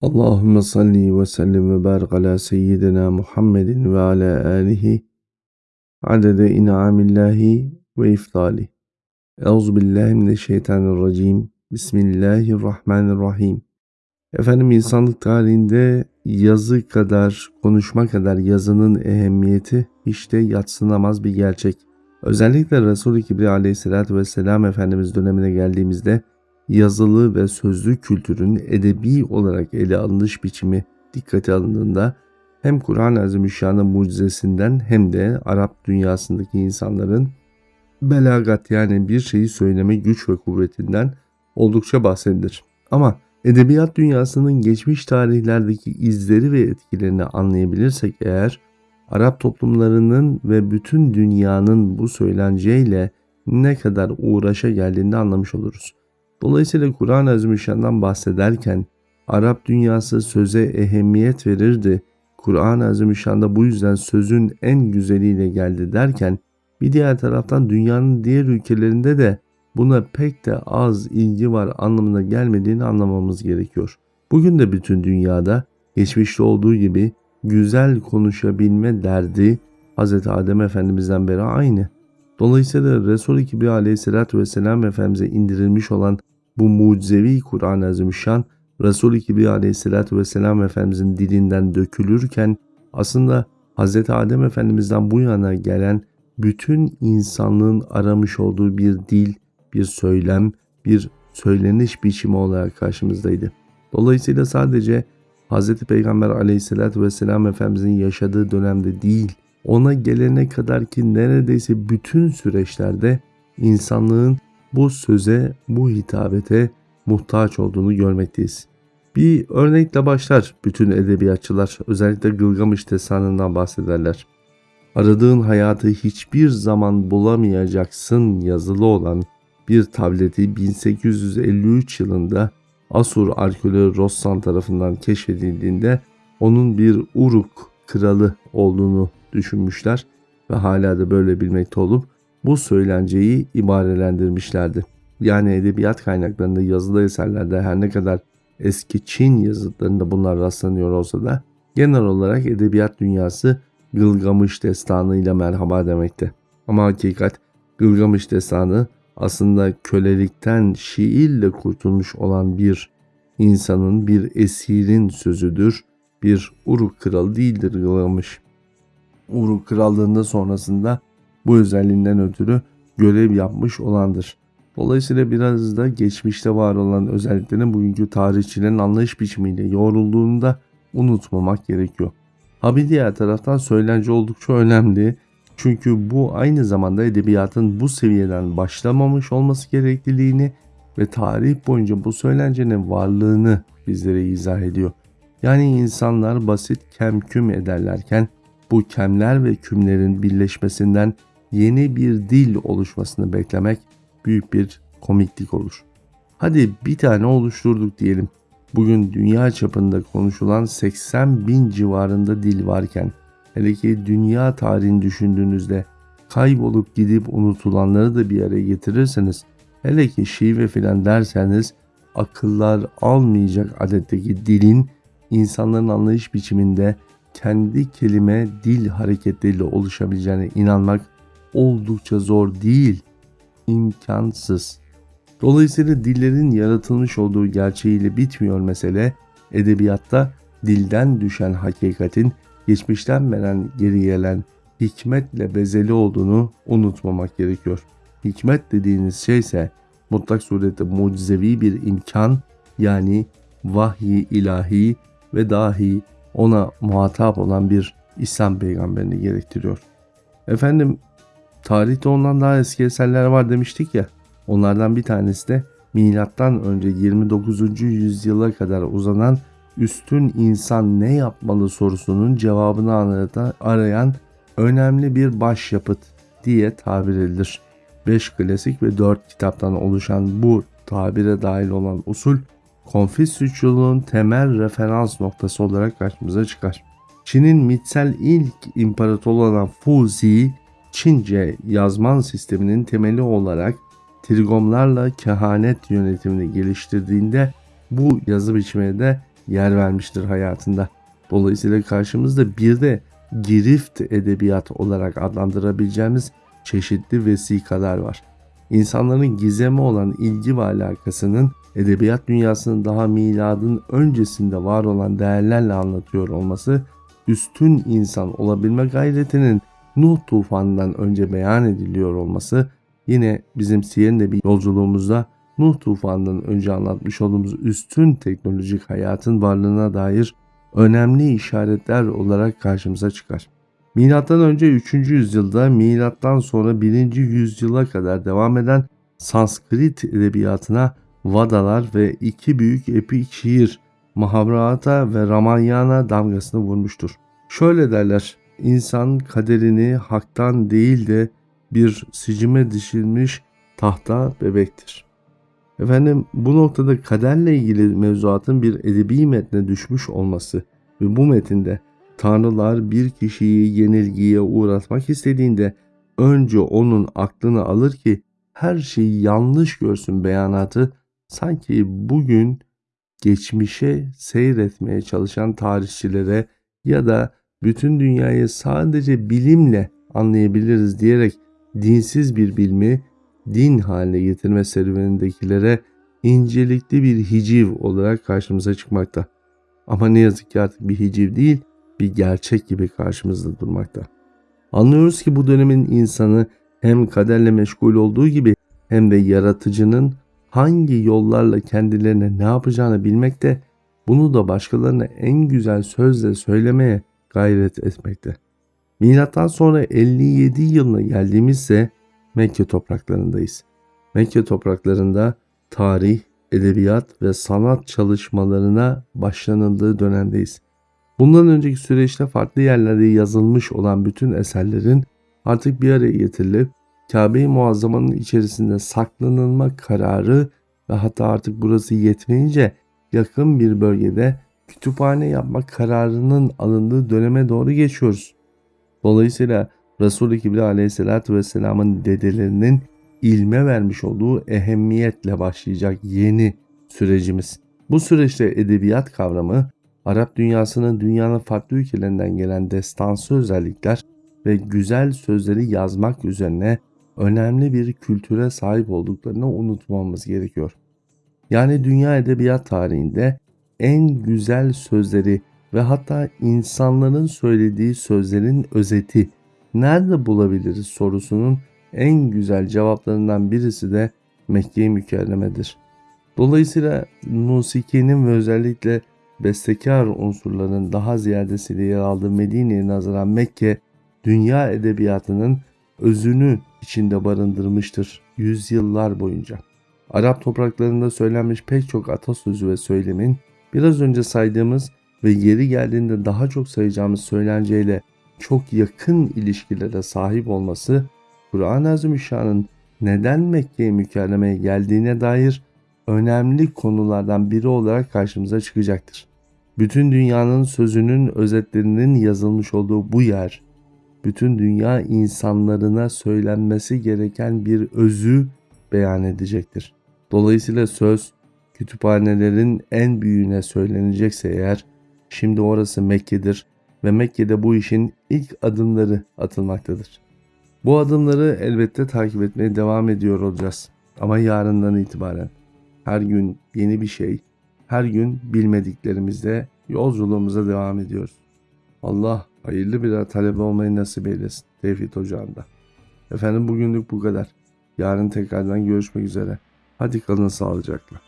Allahümme salli ve sellim ve barik ala seyyidina Muhammedin ve ala alihi adede in'amillahi ve iftali. Euzu billahi mineşşeytanirracim. Bismillahirrahmanirrahim. Efendim insanlık tarihinde yazı kadar, konuşma kadar yazının ehemmiyeti de yatsınamaz bir gerçek. Özellikle Resul-i Kibri aleyhissalatü vesselam Efendimiz dönemine geldiğimizde yazılı ve sözlü kültürün edebi olarak ele alınış biçimi dikkate alındığında hem Kur'an-ı Azimüşşan'ın mucizesinden hem de Arap dünyasındaki insanların belagat yani bir şeyi söyleme güç ve kuvvetinden oldukça bahsedilir. Ama edebiyat dünyasının geçmiş tarihlerdeki izleri ve etkilerini anlayabilirsek eğer Arap toplumlarının ve bütün dünyanın bu söylenceyle ne kadar uğraşa geldiğini anlamış oluruz. Dolayısıyla Kur'an-ı Azimüşşan'dan bahsederken Arap dünyası söze ehemmiyet verirdi. Kur'an-ı Azimüşşan'da bu yüzden sözün en güzeliyle geldi derken bir diğer taraftan dünyanın diğer ülkelerinde de buna pek de az ilgi var anlamına gelmediğini anlamamız gerekiyor. Bugün de bütün dünyada geçmişte olduğu gibi güzel konuşabilme derdi Hz. Adem Efendimiz'den beri aynı. Dolayısıyla Resul-i Kibri aleyhissalatü vesselam Efendimiz'e indirilmiş olan bu mucizevi Kur'an-ı Azimüşşan Resul-i Kibri aleyhissalatü vesselam Efendimiz'in dilinden dökülürken aslında Hz. Adem Efendimiz'den bu yana gelen bütün insanlığın aramış olduğu bir dil, bir söylem, bir söyleniş biçimi olarak karşımızdaydı. Dolayısıyla sadece Hz. Peygamber aleyhissalatü vesselam Efendimiz'in yaşadığı dönemde değil, ona gelene kadar ki neredeyse bütün süreçlerde insanlığın bu söze, bu hitabete muhtaç olduğunu görmekteyiz. Bir örnekle başlar bütün edebiyatçılar, özellikle Gılgamış destanından bahsederler. Aradığın hayatı hiçbir zaman bulamayacaksın yazılı olan bir tableti 1853 yılında Asur arkeoloğu Rossan tarafından keşfedildiğinde onun bir Uruk kralı olduğunu düşünmüşler ve hala da böyle bilmekte olup bu söylenceyi ibarelendirmişlerdi. Yani edebiyat kaynaklarında yazılı eserlerde her ne kadar eski Çin yazıtlarında bunlar rastlanıyor olsa da genel olarak edebiyat dünyası Gılgamış destanı ile merhaba demekte. Ama hakikat Gılgamış destanı aslında kölelikten şiirle kurtulmuş olan bir insanın, bir esirin sözüdür. Bir Uruk kralı değildir Gılgamış. Uruk krallığında sonrasında bu özelliğinden ötürü görev yapmış olandır. Dolayısıyla biraz da geçmişte var olan özelliklerin bugünkü tarihçilerin anlayış biçimiyle yoğrulduğunu da unutmamak gerekiyor. Ha bir diğer taraftan söylence oldukça önemli. Çünkü bu aynı zamanda edebiyatın bu seviyeden başlamamış olması gerekliliğini ve tarih boyunca bu söylencenin varlığını bizlere izah ediyor. Yani insanlar basit kemküm ederlerken bu kemler ve kümlerin birleşmesinden yeni bir dil oluşmasını beklemek büyük bir komiklik olur. Hadi bir tane oluşturduk diyelim. Bugün dünya çapında konuşulan 80 bin civarında dil varken hele ki dünya tarihini düşündüğünüzde kaybolup gidip unutulanları da bir araya getirirseniz hele ki şive filan derseniz akıllar almayacak adetteki dilin insanların anlayış biçiminde kendi kelime dil hareketleriyle oluşabileceğine inanmak oldukça zor değil, imkansız. Dolayısıyla dillerin yaratılmış olduğu gerçeğiyle bitmiyor mesele. Edebiyatta dilden düşen hakikatin geçmişten beren geri gelen hikmetle bezeli olduğunu unutmamak gerekiyor. Hikmet dediğiniz şey ise mutlak surette mucizevi bir imkan yani vahyi ilahi ve dahi ona muhatap olan bir İslam peygamberini gerektiriyor. Efendim tarihte ondan daha eski eserler var demiştik ya. Onlardan bir tanesi de milattan önce 29. yüzyıla kadar uzanan üstün insan ne yapmalı sorusunun cevabını arayan önemli bir başyapıt diye tabir edilir. 5 klasik ve 4 kitaptan oluşan bu tabire dahil olan usul Konfüçyüsçülüğün temel referans noktası olarak karşımıza çıkar. Çin'in mitsel ilk imparatoru olan Fuzi, Çince yazman sisteminin temeli olarak trigomlarla kehanet yönetimini geliştirdiğinde bu yazı biçimine de yer vermiştir hayatında. Dolayısıyla karşımızda bir de girift edebiyat olarak adlandırabileceğimiz çeşitli vesikalar var. İnsanların gizeme olan ilgi ve alakasının edebiyat dünyasının daha miladın öncesinde var olan değerlerle anlatıyor olması, üstün insan olabilme gayretinin Nuh tufanından önce beyan ediliyor olması, yine bizim Siyen'de bir yolculuğumuzda Nuh tufanından önce anlatmış olduğumuz üstün teknolojik hayatın varlığına dair önemli işaretler olarak karşımıza çıkar. Milattan önce 3. yüzyılda, milattan sonra 1. yüzyıla kadar devam eden Sanskrit edebiyatına Vadalar ve iki büyük epik şiir Mahabharata ve Ramayana damgasını vurmuştur. Şöyle derler, insan kaderini haktan değil de bir sicime dişilmiş tahta bebektir. Efendim bu noktada kaderle ilgili mevzuatın bir edebi metne düşmüş olması ve bu metinde tanrılar bir kişiyi yenilgiye uğratmak istediğinde önce onun aklını alır ki her şeyi yanlış görsün beyanatı sanki bugün geçmişe seyretmeye çalışan tarihçilere ya da bütün dünyayı sadece bilimle anlayabiliriz diyerek dinsiz bir bilmi din haline getirme serüvenindekilere incelikli bir hiciv olarak karşımıza çıkmakta. Ama ne yazık ki artık bir hiciv değil, bir gerçek gibi karşımızda durmakta. Anlıyoruz ki bu dönemin insanı hem kaderle meşgul olduğu gibi hem de yaratıcının hangi yollarla kendilerine ne yapacağını bilmekte, bunu da başkalarına en güzel sözle söylemeye gayret etmekte. Milattan sonra 57 yılına geldiğimizse Mekke topraklarındayız. Mekke topraklarında tarih, edebiyat ve sanat çalışmalarına başlanıldığı dönemdeyiz. Bundan önceki süreçte farklı yerlerde yazılmış olan bütün eserlerin artık bir araya getirilip Kabe-i Muazzama'nın içerisinde saklanılma kararı ve hatta artık burası yetmeyince yakın bir bölgede kütüphane yapmak kararının alındığı döneme doğru geçiyoruz. Dolayısıyla Resul-i Kibri aleyhissalatü vesselamın dedelerinin ilme vermiş olduğu ehemmiyetle başlayacak yeni sürecimiz. Bu süreçte edebiyat kavramı Arap dünyasının dünyanın farklı ülkelerinden gelen destansı özellikler ve güzel sözleri yazmak üzerine önemli bir kültüre sahip olduklarını unutmamamız gerekiyor. Yani dünya edebiyat tarihinde en güzel sözleri ve hatta insanların söylediği sözlerin özeti nerede bulabiliriz sorusunun en güzel cevaplarından birisi de Mekke-i Mükerreme'dir. Dolayısıyla musikinin ve özellikle bestekar unsurların daha ziyadesiyle yer aldığı Medine'ye nazaran Mekke, dünya edebiyatının özünü içinde barındırmıştır yüzyıllar boyunca. Arap topraklarında söylenmiş pek çok atasözü ve söylemin biraz önce saydığımız ve yeri geldiğinde daha çok sayacağımız söylenceyle çok yakın ilişkilere sahip olması Kur'an-ı Azimüşşan'ın neden Mekke'ye mükerremeye geldiğine dair önemli konulardan biri olarak karşımıza çıkacaktır. Bütün dünyanın sözünün özetlerinin yazılmış olduğu bu yer, bütün dünya insanlarına söylenmesi gereken bir özü beyan edecektir. Dolayısıyla söz kütüphanelerin en büyüğüne söylenecekse eğer şimdi orası Mekke'dir ve Mekke'de bu işin ilk adımları atılmaktadır. Bu adımları elbette takip etmeye devam ediyor olacağız. Ama yarından itibaren her gün yeni bir şey, her gün bilmediklerimizde yolculuğumuza devam ediyoruz. Allah hayırlı bir talebe olmayı nasip eylesin Tevhid Ocağı'nda. Efendim bugünlük bu kadar. Yarın tekrardan görüşmek üzere. Hadi kalın sağlıcakla.